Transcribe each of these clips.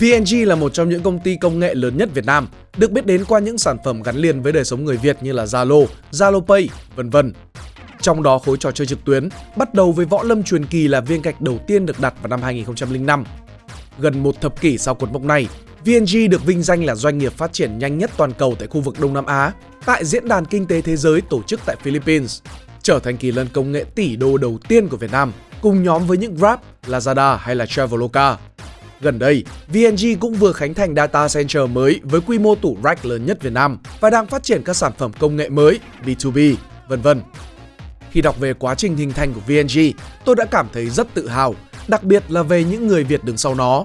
VNG là một trong những công ty công nghệ lớn nhất Việt Nam, được biết đến qua những sản phẩm gắn liền với đời sống người Việt như là Zalo, Zalo Pay, vân vân. Trong đó khối trò chơi trực tuyến bắt đầu với Võ Lâm truyền kỳ là viên gạch đầu tiên được đặt vào năm 2005. Gần một thập kỷ sau cột mốc này, VNG được vinh danh là doanh nghiệp phát triển nhanh nhất toàn cầu tại khu vực Đông Nam Á, tại Diễn đàn Kinh tế Thế giới tổ chức tại Philippines, trở thành kỳ lân công nghệ tỷ đô đầu tiên của Việt Nam, cùng nhóm với những Grab, Lazada hay là Traveloka. Gần đây, VNG cũng vừa khánh thành data center mới với quy mô tủ rack lớn nhất Việt Nam và đang phát triển các sản phẩm công nghệ mới, B2B, vân vân. Khi đọc về quá trình hình thành của VNG, tôi đã cảm thấy rất tự hào, đặc biệt là về những người Việt đứng sau nó.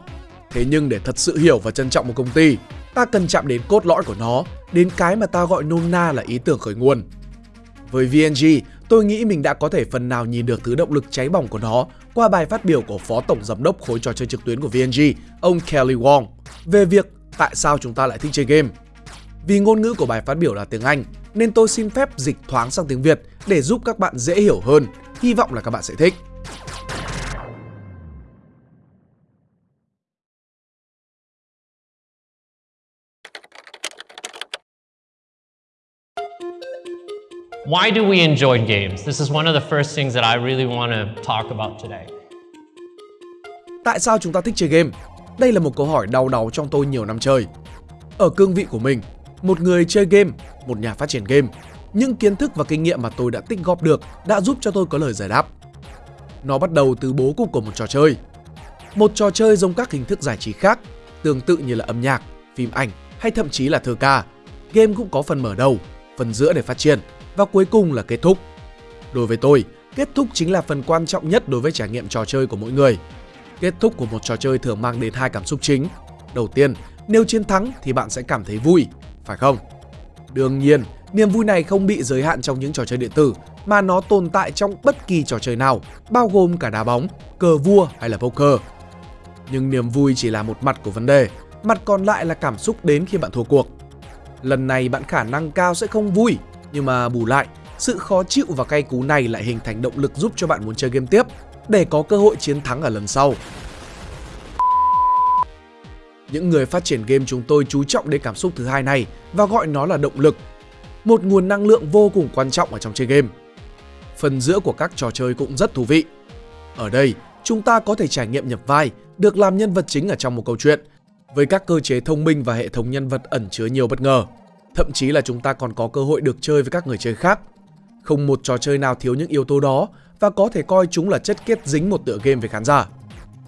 Thế nhưng để thật sự hiểu và trân trọng một công ty, ta cần chạm đến cốt lõi của nó, đến cái mà ta gọi nôm na là ý tưởng khởi nguồn. Với VNG, tôi nghĩ mình đã có thể phần nào nhìn được thứ động lực cháy bỏng của nó qua bài phát biểu của Phó Tổng Giám đốc khối trò chơi trực tuyến của VNG, ông Kelly Wong, về việc tại sao chúng ta lại thích chơi game. Vì ngôn ngữ của bài phát biểu là tiếng Anh, nên tôi xin phép dịch thoáng sang tiếng Việt để giúp các bạn dễ hiểu hơn. Hy vọng là các bạn sẽ thích. Why do we enjoy games? This is one of the first things that I really want to talk about today. Tại sao chúng ta thích chơi game? Đây là một câu hỏi đau đầu trong tôi nhiều năm chơi. Ở cương vị của mình, một người chơi game, một nhà phát triển game, những kiến thức và kinh nghiệm mà tôi đã tích góp được đã giúp cho tôi có lời giải đáp. Nó bắt đầu từ bố cục của một trò chơi. Một trò chơi giống các hình thức giải trí khác, tương tự như là âm nhạc, phim ảnh hay thậm chí là thơ ca. Game cũng có phần mở đầu, phần giữa để phát triển và cuối cùng là kết thúc. Đối với tôi, kết thúc chính là phần quan trọng nhất đối với trải nghiệm trò chơi của mỗi người. Kết thúc của một trò chơi thường mang đến hai cảm xúc chính. Đầu tiên, nếu chiến thắng thì bạn sẽ cảm thấy vui, phải không? Đương nhiên, niềm vui này không bị giới hạn trong những trò chơi điện tử mà nó tồn tại trong bất kỳ trò chơi nào, bao gồm cả đá bóng, cờ vua hay là poker. Nhưng niềm vui chỉ là một mặt của vấn đề, mặt còn lại là cảm xúc đến khi bạn thua cuộc. Lần này bạn khả năng cao sẽ không vui nhưng mà bù lại, sự khó chịu và cay cú này lại hình thành động lực giúp cho bạn muốn chơi game tiếp để có cơ hội chiến thắng ở lần sau. Những người phát triển game chúng tôi chú trọng đến cảm xúc thứ hai này và gọi nó là động lực. Một nguồn năng lượng vô cùng quan trọng ở trong chơi game. Phần giữa của các trò chơi cũng rất thú vị. Ở đây, chúng ta có thể trải nghiệm nhập vai, được làm nhân vật chính ở trong một câu chuyện, với các cơ chế thông minh và hệ thống nhân vật ẩn chứa nhiều bất ngờ. Thậm chí là chúng ta còn có cơ hội được chơi với các người chơi khác. Không một trò chơi nào thiếu những yếu tố đó và có thể coi chúng là chất kết dính một tựa game với khán giả.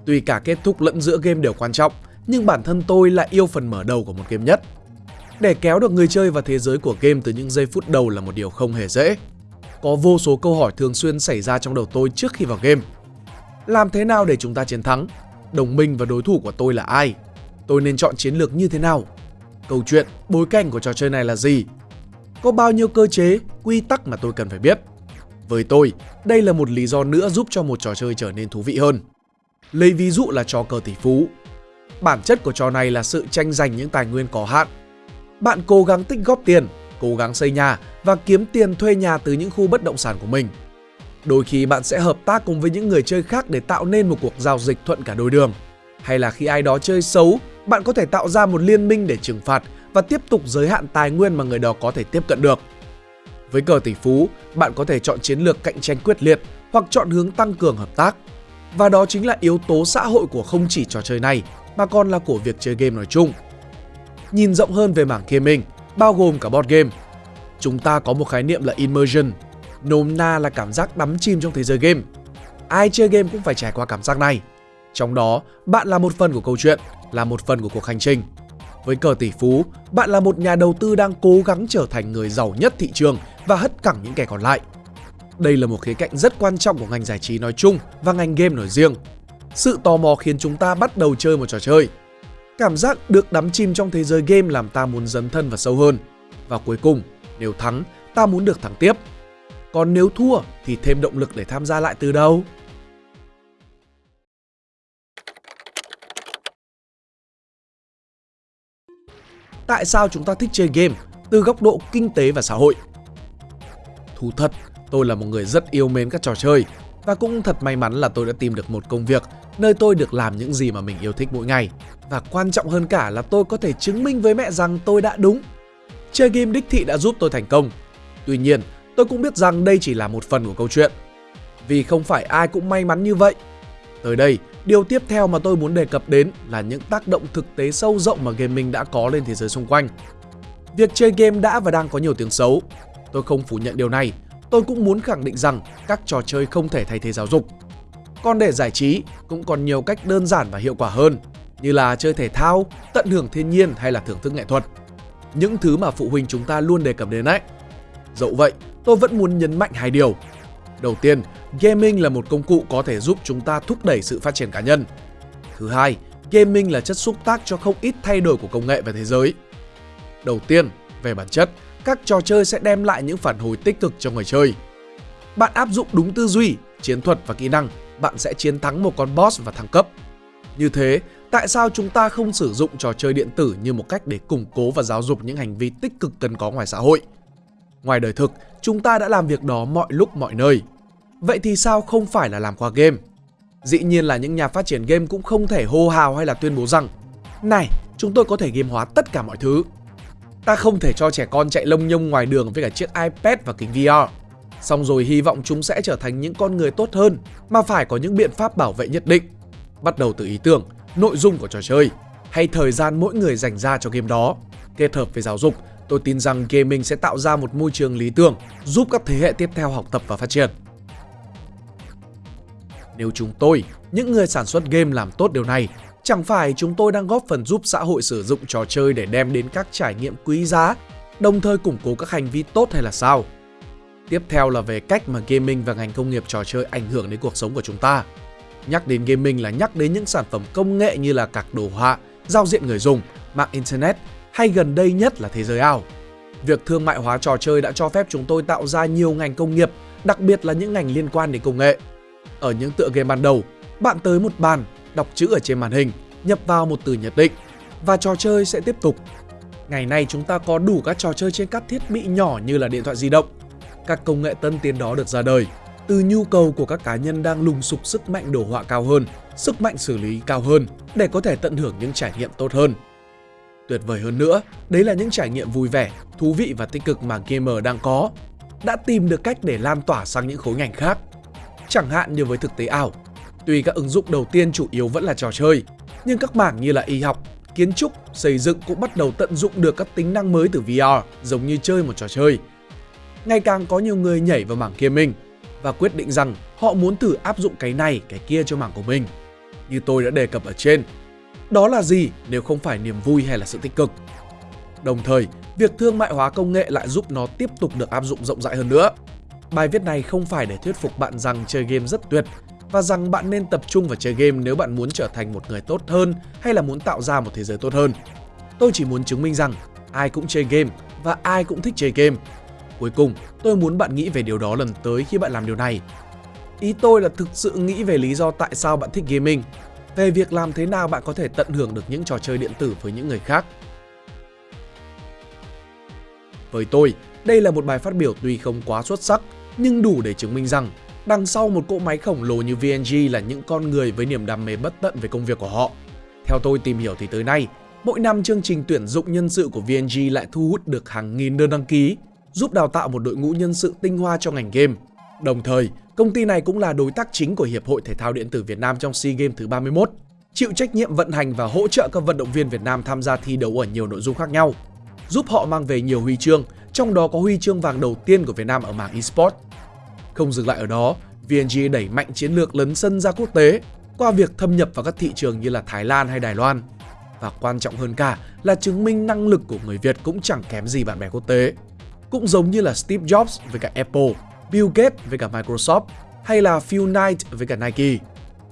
Tuy cả kết thúc lẫn giữa game đều quan trọng, nhưng bản thân tôi lại yêu phần mở đầu của một game nhất. Để kéo được người chơi vào thế giới của game từ những giây phút đầu là một điều không hề dễ. Có vô số câu hỏi thường xuyên xảy ra trong đầu tôi trước khi vào game. Làm thế nào để chúng ta chiến thắng? Đồng minh và đối thủ của tôi là ai? Tôi nên chọn chiến lược như thế nào? Câu chuyện, bối cảnh của trò chơi này là gì. Có bao nhiêu cơ chế, quy tắc mà tôi cần phải biết. Với tôi, đây là một lý do nữa giúp cho một trò chơi trở nên thú vị hơn. Lấy ví dụ là trò cờ tỷ phú. Bản chất của trò này là sự tranh giành những tài nguyên có hạn. Bạn cố gắng tích góp tiền, cố gắng xây nhà và kiếm tiền thuê nhà từ những khu bất động sản của mình. Đôi khi bạn sẽ hợp tác cùng với những người chơi khác để tạo nên một cuộc giao dịch thuận cả đôi đường. Hay là khi ai đó chơi xấu bạn có thể tạo ra một liên minh để trừng phạt và tiếp tục giới hạn tài nguyên mà người đó có thể tiếp cận được. Với cờ tỷ phú, bạn có thể chọn chiến lược cạnh tranh quyết liệt hoặc chọn hướng tăng cường hợp tác. Và đó chính là yếu tố xã hội của không chỉ trò chơi này mà còn là của việc chơi game nói chung. Nhìn rộng hơn về mảng gaming, bao gồm cả board game, chúng ta có một khái niệm là immersion, nôm na là cảm giác đắm chìm trong thế giới game. Ai chơi game cũng phải trải qua cảm giác này. Trong đó, bạn là một phần của câu chuyện là một phần của cuộc hành trình. Với cờ tỷ phú, bạn là một nhà đầu tư đang cố gắng trở thành người giàu nhất thị trường và hất cẳng những kẻ còn lại. Đây là một khía cạnh rất quan trọng của ngành giải trí nói chung và ngành game nói riêng. Sự tò mò khiến chúng ta bắt đầu chơi một trò chơi. Cảm giác được đắm chìm trong thế giới game làm ta muốn dấn thân vào sâu hơn. Và cuối cùng, nếu thắng, ta muốn được thắng tiếp. Còn nếu thua thì thêm động lực để tham gia lại từ đầu. Tại sao chúng ta thích chơi game từ góc độ kinh tế và xã hội. Thú thật, tôi là một người rất yêu mến các trò chơi Và cũng thật may mắn là tôi đã tìm được một công việc nơi tôi được làm những gì mà mình yêu thích mỗi ngày. Và quan trọng hơn cả là tôi có thể chứng minh với mẹ rằng tôi đã đúng. Chơi game đích thị đã giúp tôi thành công. Tuy nhiên, tôi cũng biết rằng đây chỉ là một phần của câu chuyện. Vì không phải ai cũng may mắn như vậy. Tới đây, điều tiếp theo mà tôi muốn đề cập đến là những tác động thực tế sâu rộng mà gaming đã có lên thế giới xung quanh. Việc chơi game đã và đang có nhiều tiếng xấu. Tôi không phủ nhận điều này. Tôi cũng muốn khẳng định rằng các trò chơi không thể thay thế giáo dục. Còn để giải trí cũng còn nhiều cách đơn giản và hiệu quả hơn như là chơi thể thao, tận hưởng thiên nhiên hay là thưởng thức nghệ thuật. Những thứ mà phụ huynh chúng ta luôn đề cập đến đấy. Dẫu vậy, tôi vẫn muốn nhấn mạnh hai điều. Đầu tiên, gaming là một công cụ có thể giúp chúng ta thúc đẩy sự phát triển cá nhân. Thứ hai, gaming là chất xúc tác cho không ít thay đổi của công nghệ và thế giới. Đầu tiên, về bản chất, các trò chơi sẽ đem lại những phản hồi tích cực cho người chơi. Bạn áp dụng đúng tư duy, chiến thuật và kỹ năng, bạn sẽ chiến thắng một con boss và thăng cấp. Như thế, tại sao chúng ta không sử dụng trò chơi điện tử như một cách để củng cố và giáo dục những hành vi tích cực cần có ngoài xã hội? Ngoài đời thực, chúng ta đã làm việc đó mọi lúc mọi nơi. Vậy thì sao không phải là làm qua game? Dĩ nhiên là những nhà phát triển game cũng không thể hô hào hay là tuyên bố rằng Này, chúng tôi có thể game hóa tất cả mọi thứ. Ta không thể cho trẻ con chạy lông nhông ngoài đường với cả chiếc iPad và kính VR. Xong rồi hy vọng chúng sẽ trở thành những con người tốt hơn mà phải có những biện pháp bảo vệ nhất định. Bắt đầu từ ý tưởng, nội dung của trò chơi hay thời gian mỗi người dành ra cho game đó. Kết hợp với giáo dục, tôi tin rằng gaming sẽ tạo ra một môi trường lý tưởng giúp các thế hệ tiếp theo học tập và phát triển. Nếu chúng tôi, những người sản xuất game làm tốt điều này, chẳng phải chúng tôi đang góp phần giúp xã hội sử dụng trò chơi để đem đến các trải nghiệm quý giá, đồng thời củng cố các hành vi tốt hay là sao? Tiếp theo là về cách mà gaming và ngành công nghiệp trò chơi ảnh hưởng đến cuộc sống của chúng ta. Nhắc đến gaming là nhắc đến những sản phẩm công nghệ như là các đồ họa, giao diện người dùng, mạng internet hay gần đây nhất là thế giới ảo. Việc thương mại hóa trò chơi đã cho phép chúng tôi tạo ra nhiều ngành công nghiệp, đặc biệt là những ngành liên quan đến công nghệ. Ở những tựa game ban đầu, bạn tới một bàn, đọc chữ ở trên màn hình, nhập vào một từ nhất định và trò chơi sẽ tiếp tục. Ngày nay chúng ta có đủ các trò chơi trên các thiết bị nhỏ như là điện thoại di động. Các công nghệ tân tiến đó được ra đời từ nhu cầu của các cá nhân đang lùng sục sức mạnh đồ họa cao hơn, sức mạnh xử lý cao hơn để có thể tận hưởng những trải nghiệm tốt hơn. Tuyệt vời hơn nữa, đấy là những trải nghiệm vui vẻ, thú vị và tích cực mà gamer đang có. Đã tìm được cách để lan tỏa sang những khối ngành khác. Chẳng hạn như với thực tế ảo, tuy các ứng dụng đầu tiên chủ yếu vẫn là trò chơi, nhưng các mảng như là y học, kiến trúc, xây dựng cũng bắt đầu tận dụng được các tính năng mới từ VR giống như chơi một trò chơi. Ngày càng có nhiều người nhảy vào mảng gaming và quyết định rằng họ muốn thử áp dụng cái này, cái kia cho mảng của mình. Như tôi đã đề cập ở trên, đó là gì nếu không phải niềm vui hay là sự tích cực? Đồng thời, việc thương mại hóa công nghệ lại giúp nó tiếp tục được áp dụng rộng rãi hơn nữa. Bài viết này không phải để thuyết phục bạn rằng chơi game rất tuyệt và rằng bạn nên tập trung vào chơi game nếu bạn muốn trở thành một người tốt hơn hay là muốn tạo ra một thế giới tốt hơn. Tôi chỉ muốn chứng minh rằng ai cũng chơi game và ai cũng thích chơi game. Cuối cùng, tôi muốn bạn nghĩ về điều đó lần tới khi bạn làm điều này. Ý tôi là thực sự nghĩ về lý do tại sao bạn thích gaming về việc làm thế nào bạn có thể tận hưởng được những trò chơi điện tử với những người khác. Với tôi, đây là một bài phát biểu tuy không quá xuất sắc, nhưng đủ để chứng minh rằng đằng sau một cỗ máy khổng lồ như VNG là những con người với niềm đam mê bất tận về công việc của họ. Theo tôi tìm hiểu thì tới nay, mỗi năm chương trình tuyển dụng nhân sự của VNG lại thu hút được hàng nghìn đơn đăng ký, giúp đào tạo một đội ngũ nhân sự tinh hoa cho ngành game. Đồng thời, Công ty này cũng là đối tác chính của Hiệp hội Thể thao Điện tử Việt Nam trong SEA Games thứ 31, chịu trách nhiệm vận hành và hỗ trợ các vận động viên Việt Nam tham gia thi đấu ở nhiều nội dung khác nhau, giúp họ mang về nhiều huy chương, trong đó có huy chương vàng đầu tiên của Việt Nam ở mảng eSports. Không dừng lại ở đó, VNG đẩy mạnh chiến lược lấn sân ra quốc tế qua việc thâm nhập vào các thị trường như là Thái Lan hay Đài Loan. Và quan trọng hơn cả là chứng minh năng lực của người Việt cũng chẳng kém gì bạn bè quốc tế. Cũng giống như là Steve Jobs với cả Apple, Bill Gates với cả Microsoft hay là Phil Knight với cả Nike.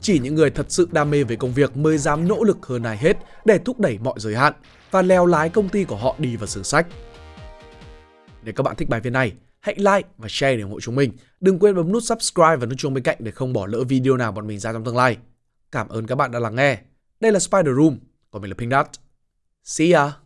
Chỉ những người thật sự đam mê về công việc mới dám nỗ lực hơn ai hết để thúc đẩy mọi giới hạn và leo lái công ty của họ đi vào sử sách. Nếu các bạn thích bài viết này, hãy like và share để ủng hộ chúng mình. Đừng quên bấm nút subscribe và nút chuông bên cạnh để không bỏ lỡ video nào bọn mình ra trong tương lai. Cảm ơn các bạn đã lắng nghe. Đây là Spider Room, còn mình là Pink Dot. See ya!